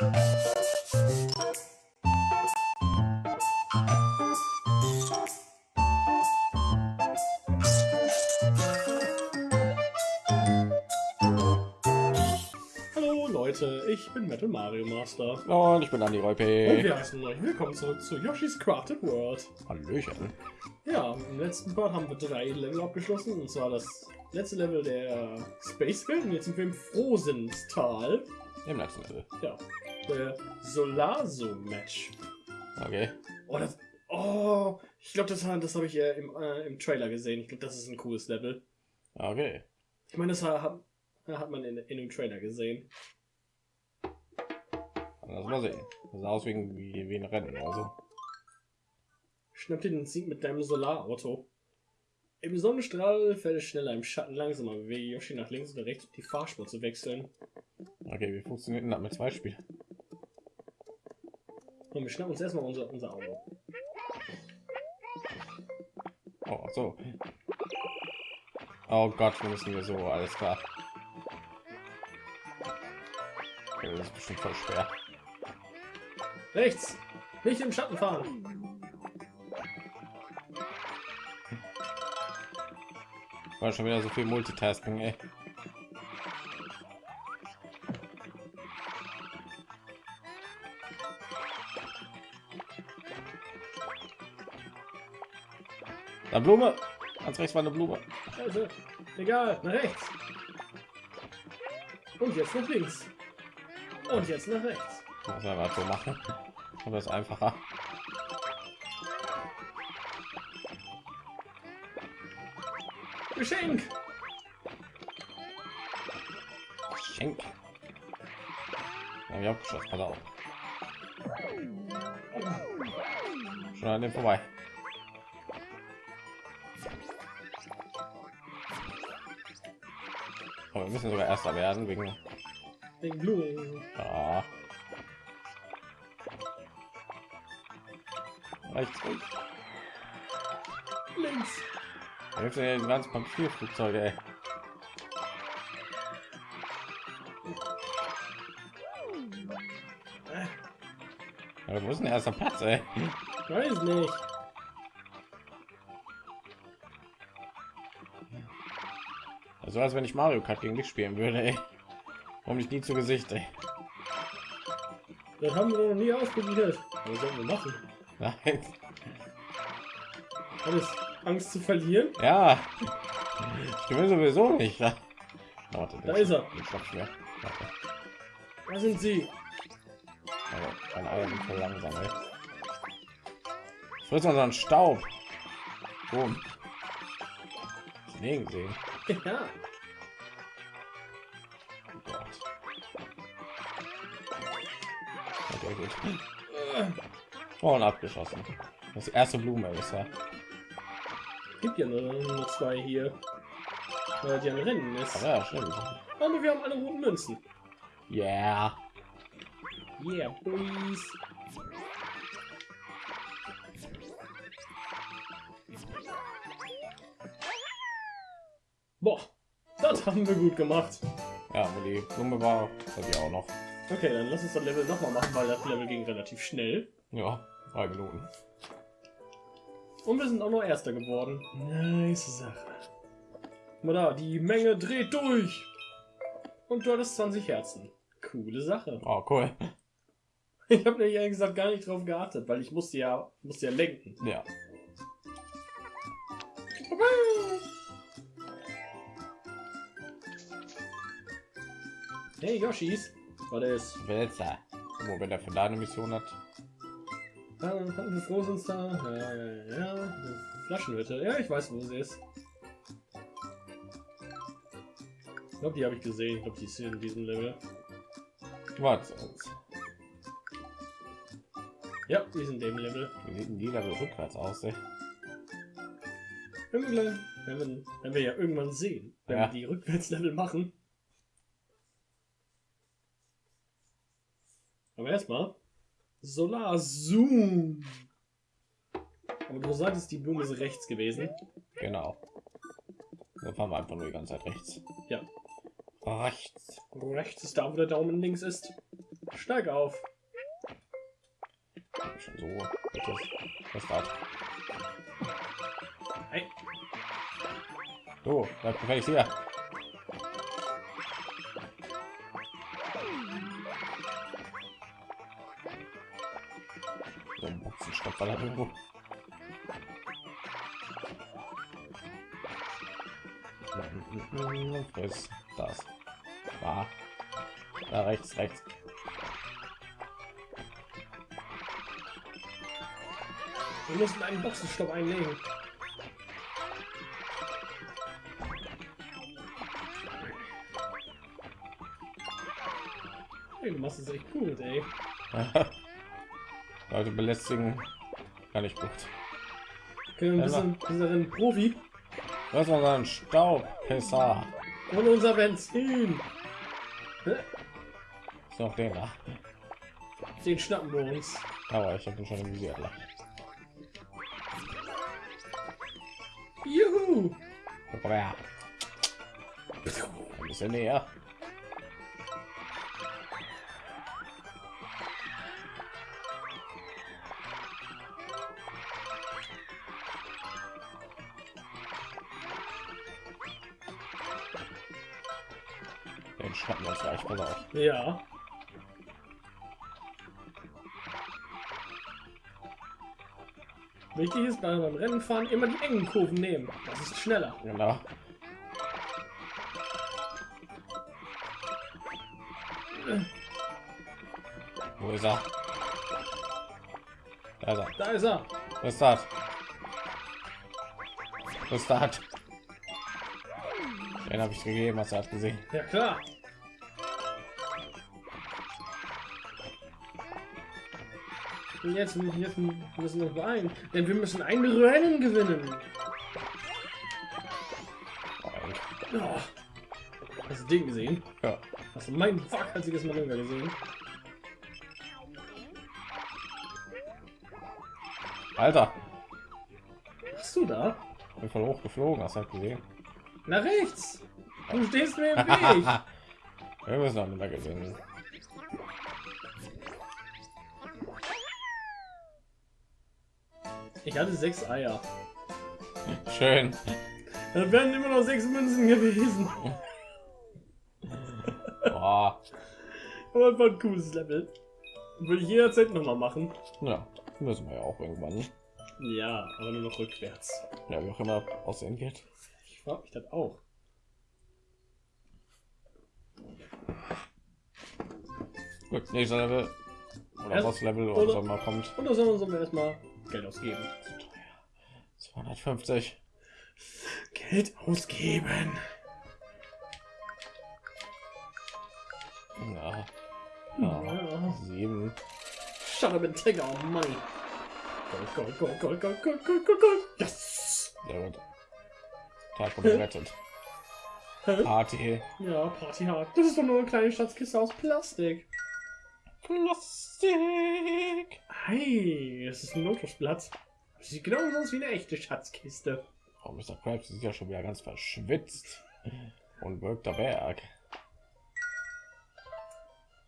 Hallo Leute, ich bin Metal Mario Master. Und ich bin Andi Und Reupe. wir heißen euch willkommen zurück zu Yoshi's Crafted World. Hallöchen. Ja, im letzten Part haben wir drei Level abgeschlossen. Und zwar das letzte Level der Space Welt. Und jetzt sind wir im Frohsinnstal. Im letzten Level. Ja, der Solarzo Match. Okay. Oh, das, oh ich glaube, das, das habe ich äh, im, äh, im Trailer gesehen. Ich glaube, das ist ein cooles Level. Okay. Ich meine, das hat, hat man in, in dem Trailer gesehen. Lass mal sehen. Das sah aus wie, ein- wie, wie ein Rennen oder so. Schnapp dir den Sieg mit deinem Solarauto. Im Sonnenstrahl fällt es schneller, im Schatten langsamer. Bewege Yoshi nach links oder rechts, um die Fahrspur zu wechseln. Okay, wie funktioniert denn das mit zwei Spielen? Und wir schnappen uns erstmal unser, unser Auto. Oh, so. Oh Gott, wir müssen hier so, alles klar. Das ist bestimmt voll schwer. Rechts! Nicht im Schatten fahren! War schon wieder so viel Multitasking, ey. Da Blume. Ganz rechts war eine Blume. Also, egal, nach rechts! Und jetzt nach links! Und jetzt nach rechts! Was so machen. Aber das ist einfacher. Geschenk! Schenk. Ja, ich hab geschossen. Pass auf. Schon an dem vorbei. Aber wir müssen sogar erster werden wegen. Den Blumen. Ah. Rechts. Links! Ja die ganzen Papierflugzeuge, ey. Ja, wo ist denn der erste Platz, ey? weiß nicht. Also als wenn ich Mario Kart gegen dich spielen würde, ey. Warum nicht nie zu Gesicht, ey? Das haben wir noch nie ausprobiert. Was sollen wir machen? Nein. Alles Angst zu verlieren? Ja. Ich gewinne sowieso nicht. Warte, Da ist er. Da sind sie. Sind voll langsam, ey. Frisst unseren Staub. Boom. Schnee gesehen. Ja. Gott. Okay, gut. Oh, und abgeschossen. Das erste Blume ist ja. Gibt ja nur, nur zwei hier. Weil die am Rennen ist. Aber ja, stimmt. Aber wir haben alle roten Münzen. Yeah. Yeah, boys. Boah, das haben wir gut gemacht. Ja, wo die Blume war, ich auch noch. Okay, dann lass uns das Level noch mal machen, weil das Level ging relativ schnell. Ja, drei Minuten. Und wir sind auch noch Erster geworden. Nice Sache. Mal da, die Menge dreht durch. Und du hattest 20 Herzen. Coole Sache. Oh, cool. Ich habe nämlich ehrlich gesagt gar nicht drauf geachtet, weil ich musste ja, musste ja lenken. Ja. Hey Yoshis, was ist? Wälzer. Wo wenn er für deine Mission hat. Hatten wir froh sind da? Ja, ja, ja. Flaschenhütte. Ja, ich weiß, wo sie ist. Ich glaube, die habe ich gesehen. Ich glaube, die ist hier in diesem Level. Was? Ja, die in dem Level. Wie sieht denn die da rückwärts aus? Ey? Wenn wir, gleich, wenn wir, wenn wir ja irgendwann sehen, wenn Ja. wir die Rückwärtslevel machen. Aber erstmal Solar Zoom. Aber du sagtest, die Blume ist rechts gewesen. Genau. Da fahren wir einfach nur die ganze Zeit rechts. Ja. Rechts. Rechts ist da, wo der Daumen links ist. Steig auf. Schon so. Was das? Hey. So, bleib gefälligst hier. War da irgendwo. Friss das. Da. Da rechts, rechts. Wir müssen einen Boxenstopp einlegen. Hey, du machst es echt gut, ey. Leute belästigen gar nicht gut. Okay, ein bisschen, bisschen Profi. Was war ein Staubpisser? Und unser Benzin. Ist noch den da. Den schnappen wir uns. Aber ich habe ihn schon im Visier. Juhu! Komm her. Ein bisschen näher. Ja. Wichtig ist beim beim Rennen fahren immer die engen Kurven nehmen. Das ist schneller. Genau. Wo ist er? Da ist er. Da ist er. Was ist das? Was ist das? Den habe ich gegeben, was er hat gesehen. Ja klar. Und jetzt, müssen wir beeilen, denn wir müssen ein Rennen gewinnen. Oh. Hast du Ding gesehen? Ja. Hast du mein waghalsiges Manöver gesehen? Alter, Hast du da? bin voll hoch geflogen, hast du halt gesehen. Nach rechts. Du stehst mir im Weg. Wir müssen auch nicht mehr Ich hatte sechs Eier. Schön. Da wären immer noch sechs Münzen gewesen. Boah. Aber einfach ein cooles Level. Würde ich jederzeit noch mal machen. Ja, müssen wir ja auch irgendwann. Ja, aber nur noch rückwärts. Ja, wie auch immer aussehen wird. Ich frage mich das auch. Gut, nächster Level. Oder Erst- was Level oder- oder so mal kommt. Und da sollen wir erstmal Geld ausgeben. 250. Geld ausgeben. Ja. ja. Ja. Sieben. Shut up and take our money. Gold, Gold, Gold, Gold, Gold, Gold, Gold, Gold, Gold. Yes! Sehr gut. Tag wurde gerettet. Party. Ja, Party hard. Das ist doch nur eine kleine Schatzkiste aus Plastik. Plastik. Hey, es ist ein Lotusblatt. Das sieht genau aus wie eine echte Schatzkiste. Oh, Mr. Krabs ist ja schon wieder ganz verschwitzt. Und wirkt der Berg.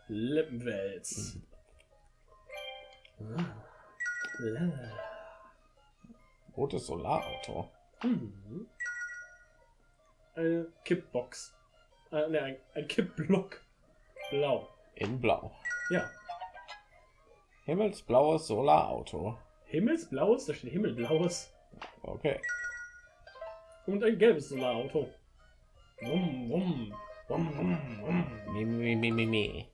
Lippenwels. La. Rotes Solarauto. Mhm. Eine Kippbox. Äh, ne, ein, ein Kippblock. Blau. In Blau. Ja. Himmelsblaues Solarauto. Himmelsblaues, da steht Himmelblaues. Okay. Und ein gelbes Solarauto. Wumm, wumm. Wumm, wumm, wumm. Mi, mi, mi, mi, mi.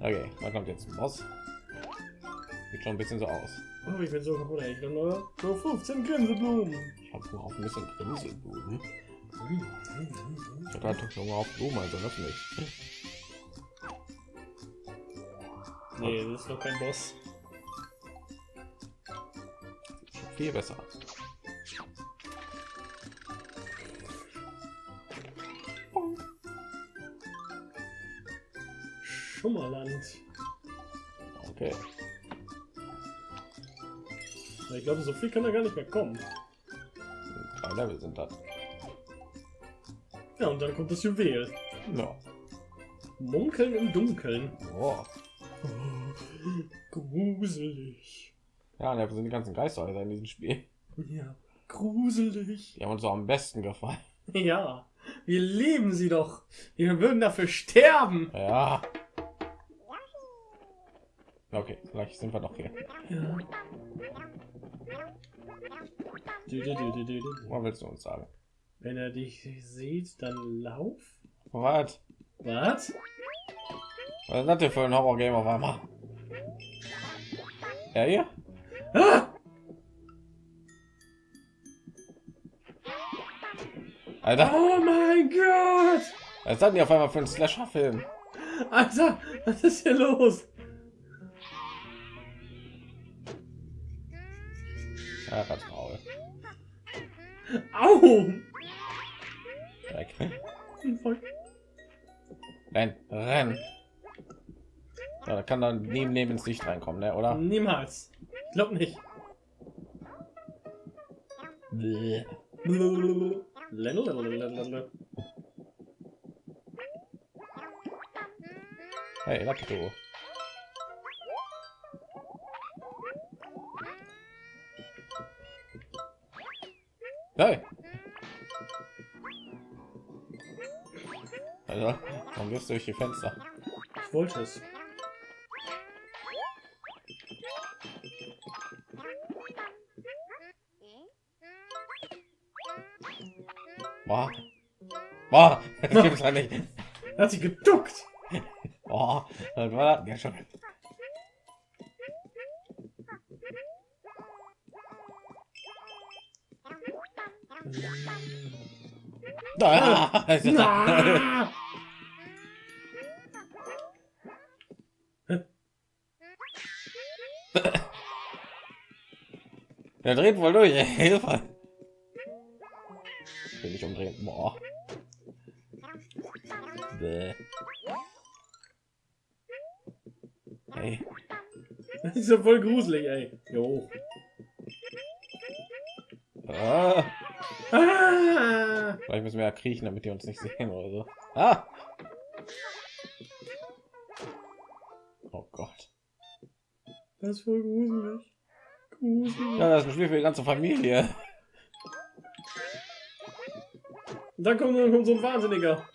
Okay, da kommt jetzt Moss. Sieht schon ein bisschen so aus. Oh, ich bin so kaputt. Ich kann nur so 15 Grinseblumen. Ich habe Hunger auf ein bisschen Grinselblumen. Ich habe doch Hunger auf Blumen, also das nicht. Nee, das ist noch kein Boss. Viel besser. Schummerland. Okay. Ich glaube, so viel kann da gar nicht mehr kommen. Level sind das? Ja, und dann kommt das Juwel. Ja. Munkeln im Dunkeln. Oh. Gruselig. Ja, da sind die ganzen Geister in diesem Spiel. Ja, gruselig. Die haben uns so am besten gefallen. Ja, wir lieben sie doch. Wir würden dafür sterben. Ja. Okay, vielleicht sind wir doch hier. Ja. Was willst du uns sagen? Wenn er dich sieht, dann lauf. Was? Was? Was ist das denn für ein Horror-Game auf einmal? Ja, hier? Ah! Alter, Oh mein Gott! was ist das denn auf einmal für ein Slasher-Film? Alter, was ist hier los? Faul. Au! Dreck. Voll- Renn, renn. Ja, da kann dann neben neben ins Licht reinkommen, ne? Oder? Niemals. Ich glaub nicht. Bäh. Hey, Lakitu. Hey. Also, warum gehst du durch die Fenster? Ich wollte es. Boah. Boah, das gibt's ja nicht. Er hat sich geduckt. Boah, das war das ja schon. Ah! Der dreht wohl durch. ey. Hilfe. Ich will nicht umdrehen. Boah. Bäh. Hey. Das ist ja voll gruselig, ey. Jo. Ah. Ah! Vielleicht müssen wir ja kriechen, damit die uns nicht sehen oder so. Ah. Oh Gott. Das ist voll gruselig. Gruselig. Ja, das ist ein Spiel für die ganze Familie. Dann kommt, dann kommt so ein Wahnsinniger.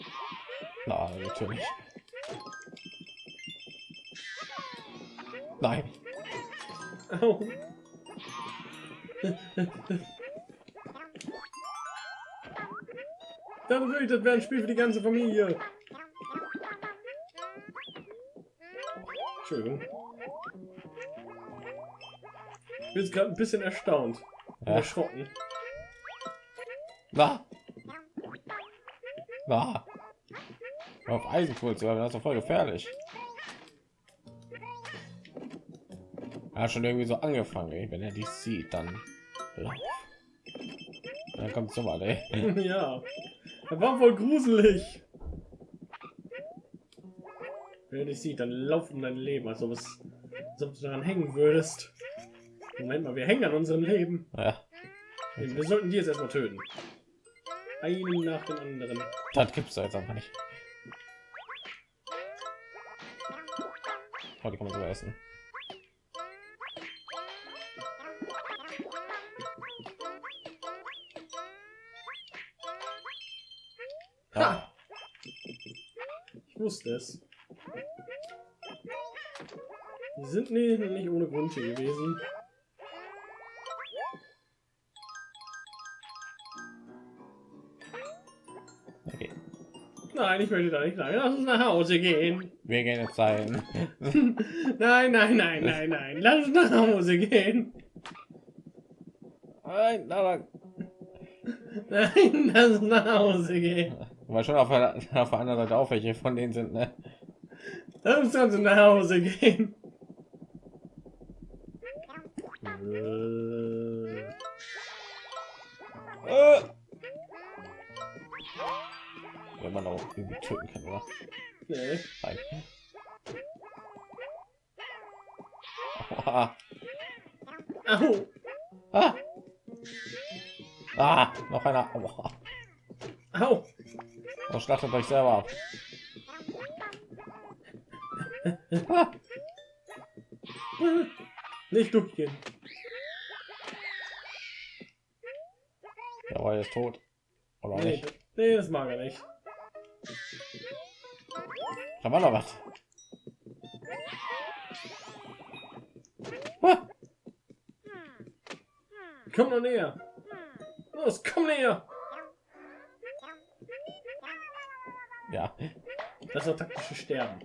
Na, natürlich. Nein. Au. Dann würde ich das wäre ein Spiel für die ganze Familie. Entschuldigung. Ich bin jetzt gerade ein bisschen erstaunt. Ja. Erschrocken. Na. Na. Auf Eisenkohl zu haben, das ist doch voll gefährlich. Er hat schon irgendwie so angefangen, ey. wenn er die sieht, dann. Dann kommt so mal, ey. ja. Er war wohl gruselig. Wenn du dich sieht, dann lauf um dein Leben, als ob, es, als ob du daran hängen würdest. Moment mal, wir hängen an unserem Leben. Ja, Wir sollten die jetzt erstmal töten. Einen nach dem anderen. das gibt's da jetzt einfach nicht. Oh, die kann man so essen. Wusste es. Die sind nicht ohne Grund hier gewesen. okay. Nein, ich möchte da nicht rein. Lass uns nach Hause gehen. Wir gehen jetzt sein. Nein, nein, nein, nein, nein. Lass uns nach Hause gehen. Nein, aber Nein, lass uns nach Hause gehen. Weil schon auf der, auf der anderen Seite auch welche von denen sind, ne? Lass uns also nach Hause gehen. Äh, Äh. Wenn man auch irgendwie töten kann, oder? Nee. Nein. Au. Ah. Ah, noch einer. Aua. Au. Oh, schlachtet euch selber ab. Ah, Nicht durchgehen. der war jetzt tot. Oder Nee, nicht? nee, das mag er nicht. Da war noch was. Ah, Komm noch näher. Los, komm näher. Ja, Das ist taktische Sterben.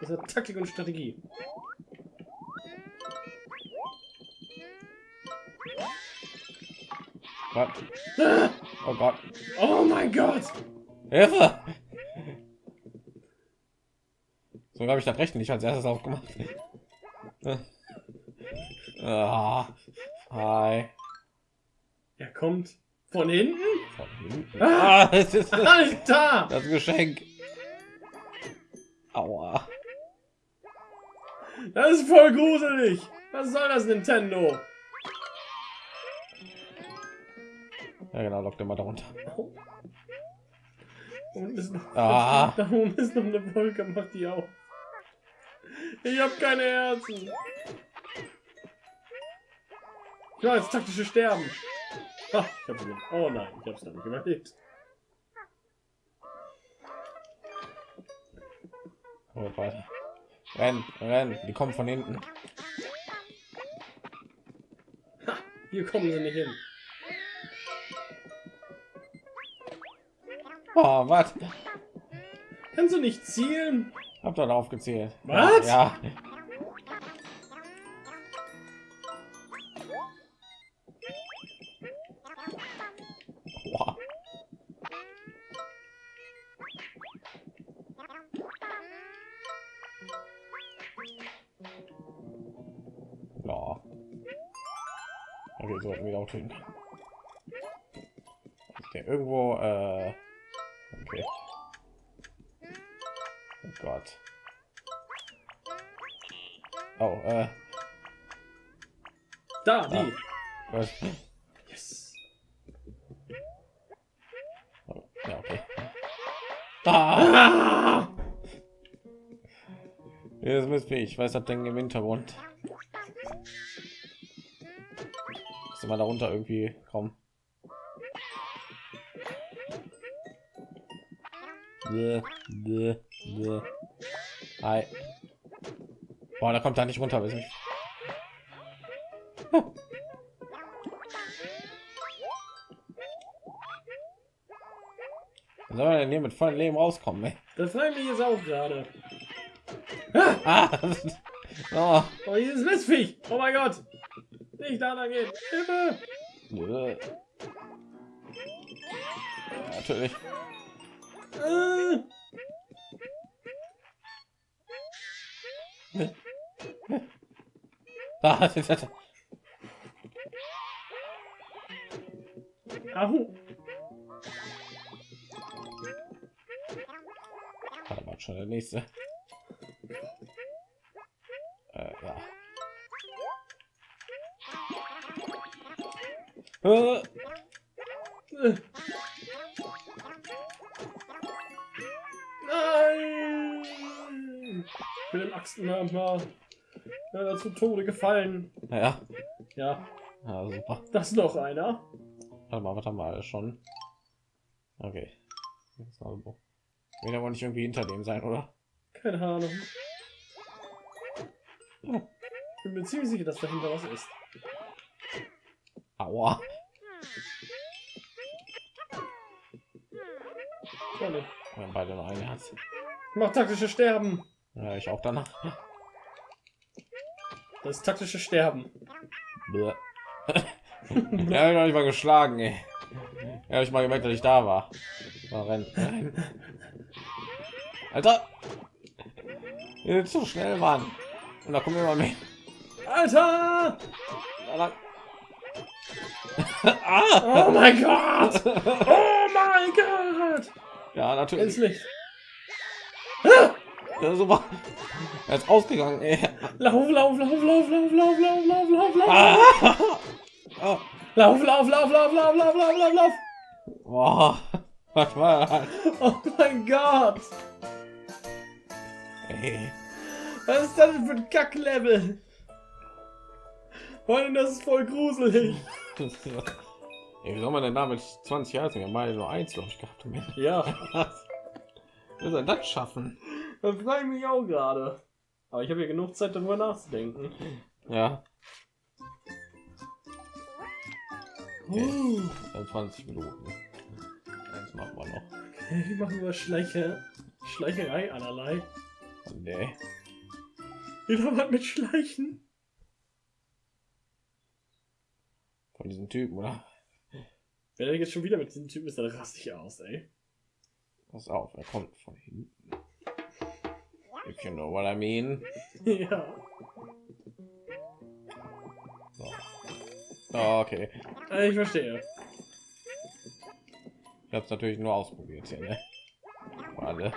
Das ist Taktik und Strategie. was? Oh Gott. Oh mein Gott! Hilfe! So habe ich das Recht nicht als erstes aufgemacht. Ah, hi. Kommt von hinten? Von hinten. Ah, das ist Alter! das Geschenk. Aua. Das ist voll gruselig! Was soll das, Nintendo? Ja genau, lockt immer darunter. Oh. Und ist noch, Ah. Da oben ist noch eine Wolke, mach die auf. Ich hab keine Herzen. Ja, jetzt taktische Sterben. Ich hab überlebt. Oh nein, ich hab's nicht überlebt. Oh, weiter. Renn, renn, die kommen von hinten. Hier kommen sie nicht hin. Oh, was? Kannst du nicht zielen? Hab doch darauf gezählt. Was? Ja. Boah. Ja. Okay, sollten wir auch tun. Der irgendwo, äh, okay. Oh Gott. Oh, äh, Da, die. Ah. was? Yes. Oh, ja, okay. Ah! Ah! Ist Mist, ich weiß das Ding im Hintergrund. Immer darunter irgendwie kommen. Bäh, bäh, bäh. Hi. Boah, da kommt er nicht runter. weiß nicht. Huh. Soll man denn hier mit vollem Leben rauskommen? Ey? Das frage ich jetzt auch gerade. Ah! oh. Oh, dieses Mistviech. Oh mein Gott. Nicht da lang gehen. Hilfe. Ja, natürlich. Ah, das ist- mal, schon der nächste. Äh, ja. Äh, Äh. Nein! Ich bin im Axtenhammer äh, zu Tode gefallen. ja. Ja, ja, super. das ist noch einer. Warte mal, wir alles schon? Okay. Jetzt noch so. Will aber nicht irgendwie hinter dem sein, oder? Keine Ahnung. Bin mir ziemlich sicher, dass dahinter was ist. Aua. Oh, ne. Wir haben beide noch ein Herz. Mach taktische Sterben. Ja, ich auch danach. Das ist taktische Sterben. Ja, ich noch nicht mal geschlagen, ey. Ja, ich mal gemerkt, dass ich da war. Mal rennen. Alter! Ihr seid zu schnell, Mann. Und da kommen immer mehr. Alter! Ah! Oh mein Gott! Oh mein Gott! Ja, natürlich. Ins Licht. Ah! Ja, super. Er ist ausgegangen. Ey. Lauf, lauf, lauf, lauf, lauf, lauf, lauf, lauf, lauf, lauf. Ah. Oh. Lauf, lauf, lauf, lauf, lauf, lauf, lauf, lauf, lauf. Boah. Was war das? Oh mein Gott. Ey. Was ist das denn für ein Kacklevel? Allem, das ist voll gruselig. Ey, wie soll man denn damit 20 Jahre? Wir haben beide nur eins, glaube ich, gehabt. Ja, Wie soll das schaffen? das frage ich mich auch gerade. Aber ich habe ja genug Zeit, darüber nachzudenken. Ja, Uh, dann 20 Minuten. Eins machen wir noch. okay, machen wir Schleiche, Schleicherei allerlei. Oh, nee. Wieder was mit Schleichen. Von diesem Typen, oder? Wenn er jetzt schon wieder mit diesem Typen ist, dann raste ich aus, ey. Pass auf, er kommt von hinten. If you know what I mean. ja. So. Oh, okay. Äh, Ich verstehe. Ich habe es natürlich nur ausprobiert hier, ne? Für alle,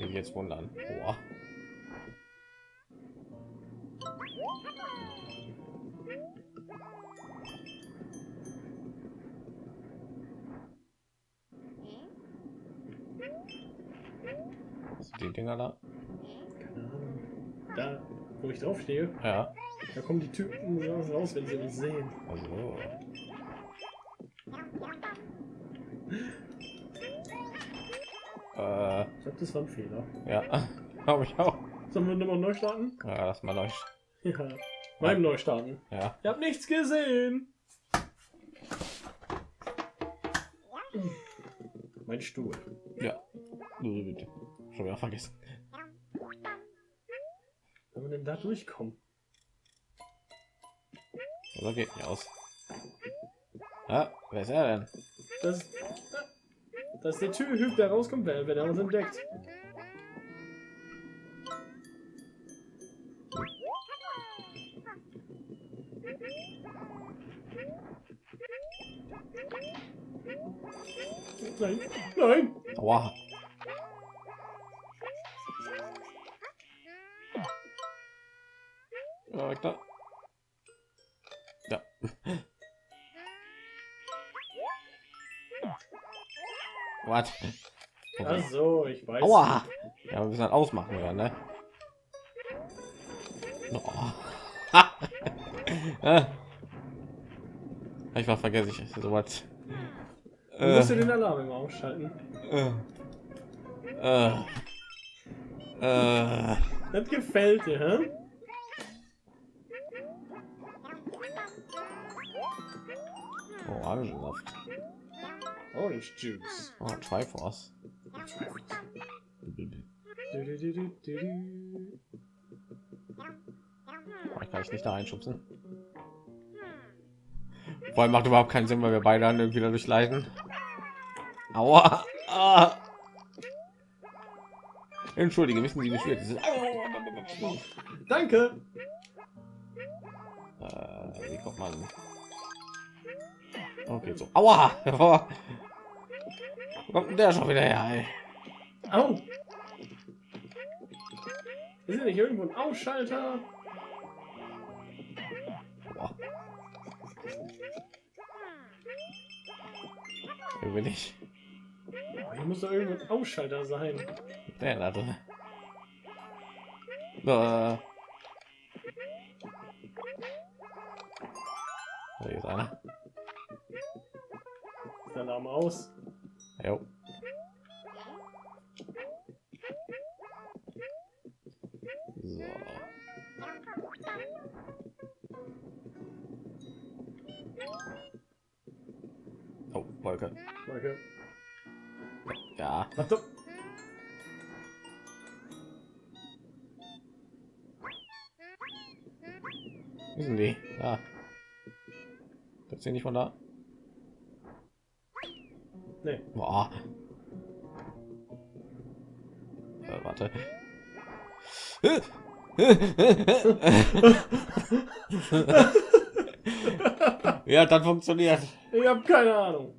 die jetzt wundern. Boah. Die Dinger da? Da, wo ich drauf stehe, Ja. da kommen die Typen raus, wenn sie uns sehen. Also. Äh, Ich glaube, das war ein Fehler. ja, glaube ich auch. Sollen wir nochmal neu starten? Ja, lass mal euch. Ja. Beim Neustarten. Ja. Ich habe nichts gesehen. Mein Stuhl. Ja. Bitte. Schon wieder vergessen. Wenn wir denn da durchkommen? Oder geht nicht aus. Ja, wer ist er denn? Das, das ist der Typ, der rauskommt, wenn wenn er uns entdeckt. Nein, nein. Aua. Weg da. Ja. Was? Ach so, ich weiß. Aua! Ja, wir müssen halt ausmachen, ja, ne? Oh. Äh. ich war vergesse ich sowas. Du musst dir den Alarm immer ausschalten. Äh. Äh. Äh. Das gefällt dir, hä? Orangensaft. Orange Juice. Oh, Triforce. Oh, ich kann ich nicht da einschubsen. Vor allem macht überhaupt keinen Sinn, weil wir beide dann irgendwie dadurch leiden. Aua! Ah. Entschuldige, wissen Sie, wie schwer das ist? Danke. Äh, wie kommt man? Okay, so. Aua! Wo kommt der schon wieder her? Ey? Au. Ist hier nicht irgendwo ein Ausschalter? Hier bin ich. Hier muss doch irgendwo ein Ausschalter sein. Der da drin. Äh. So, hier ist einer. Der Alarm aus? Jo. So. Oh, Wolke. Danke. Ja. Achtung. Wie sind die? Ja. Das sind nicht von da. Nee. Boah. Äh, warte. ja, dann funktioniert. Ich habe keine Ahnung.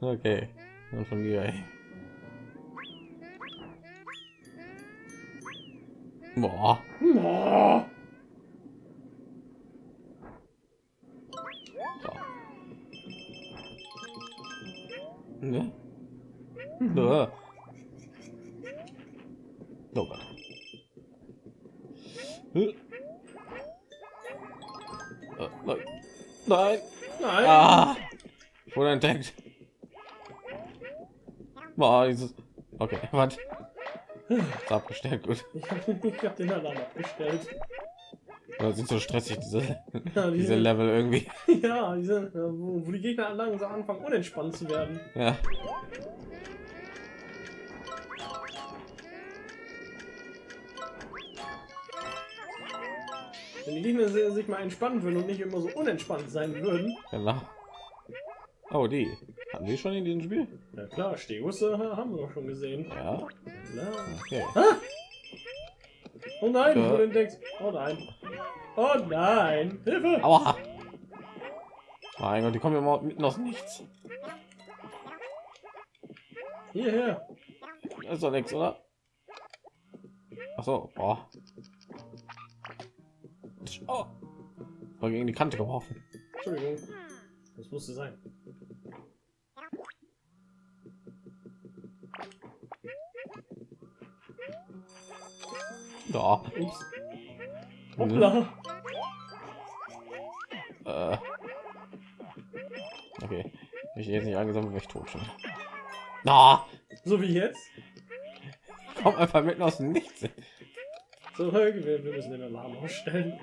Okay. Und von mir. ey. Boah. Oh. Ne? Ne? Oh Gott. Äh. Nein. Nein. Nein. Ah. Ich wurde entdeckt. Boah, dieses. Okay, was? Ist abgestellt, gut. Ich habe ich hab den Alarm abgestellt. Das sind so stressig, diese, Ja, die diese sind- Level irgendwie. Ja, diese, äh, wo, wo die Gegner langsam anfangen unentspannt zu werden. Ja. Wenn die Gegner si- sich mal entspannen würden und nicht immer so unentspannt sein würden. Genau. Oh, die. Hatten wir schon in diesem Spiel? Ja klar, Stegus äh, haben wir schon gesehen. Ja. Klar. Okay. Oh nein, Ja. wurde entdeckt. Oh nein. Oh nein. Hilfe! Aua. Mein Gott, die kommen immer mitten aus nichts. Hierher. Das ist doch nichts, oder? Ach so. Oh. Oh. War gegen die Kante geworfen. Entschuldigung. Das musste sein. Da. Ups. Hoppla. Ich jetzt nicht angesammelt, wäre ich tot schon. Na, So wie jetzt. komm einfach mitten aus dem Nichts. Zurück. Wir, wir müssen den Alarm ausstellen.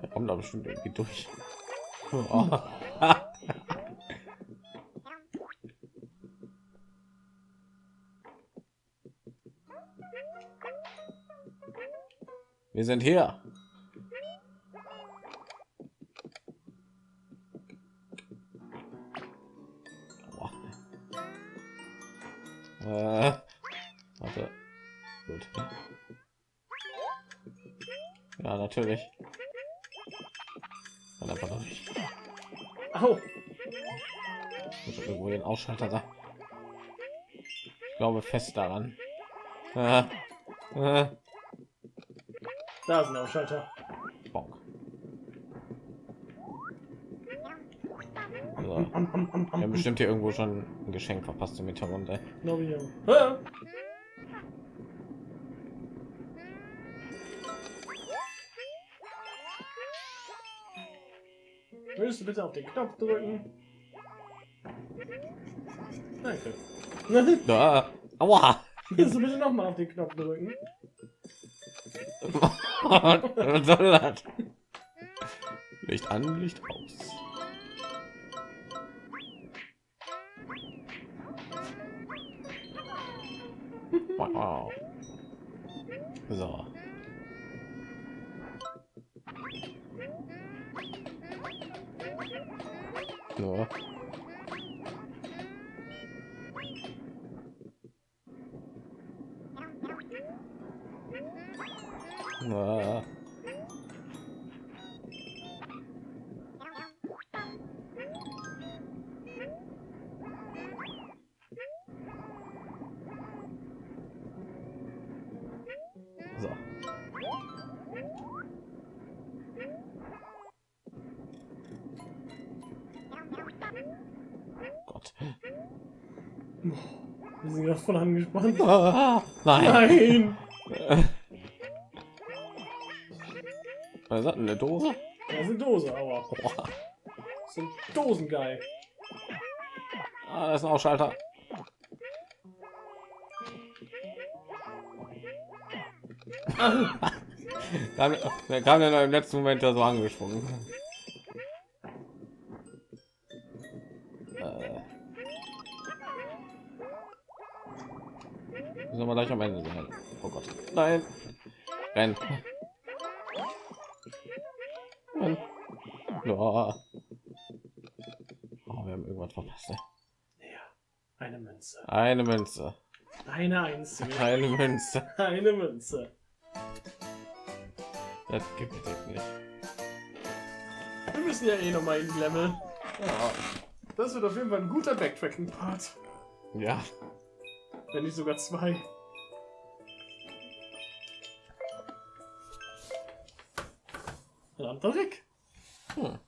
Er kommt da bestimmt irgendwie durch. Oh. Wir sind hier. Natürlich. Kann einfach noch nicht. Au. Muss irgendwo den Ausschalter da. Ich glaube fest daran. Äh, äh, Da ist ein Ausschalter. bonk. So. Wir haben bestimmt hier irgendwo schon ein Geschenk verpasst im Hintergrund. Ey. Willst du bitte auf den Knopf drücken? Danke. Da. Aua! Willst du bitte noch mal auf den Knopf drücken? Was soll das? Licht an, Licht So. Gott. Wir sind ja voll angespannt. Ah, nein. Nein! Was das? Eine Dose? Das ist eine Dose, aber das sind Dosen geil. Ah, das ist ein Ausschalter. Dann, der kam ja noch im letzten Moment ja so angesprungen. Äh. Müssen wir gleich am Ende sein. Oh Gott. Nein. Renn. Renn. Ja. Oh, wir haben irgendwas verpasst. ey. Eine Münze. Eine Münze. Eine einzige. Eine Münze. Eine Münze. Das gibt es nicht. Wir müssen ja eh noch mal in Level. Ja. Das wird auf jeden Fall ein guter Backtracking-Part. Ja. Wenn nicht sogar zwei. Verdammter Rick. Hm.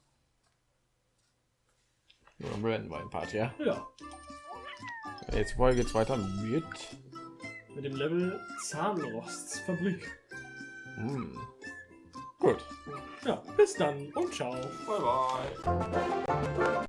Nur ein Brandwein-Part, ja? Ja. Jetzt Folge 2 mit mit dem Level Zahnrostsfabrik. Hm. Gut. Ja, bis dann und ciao. Bye bye.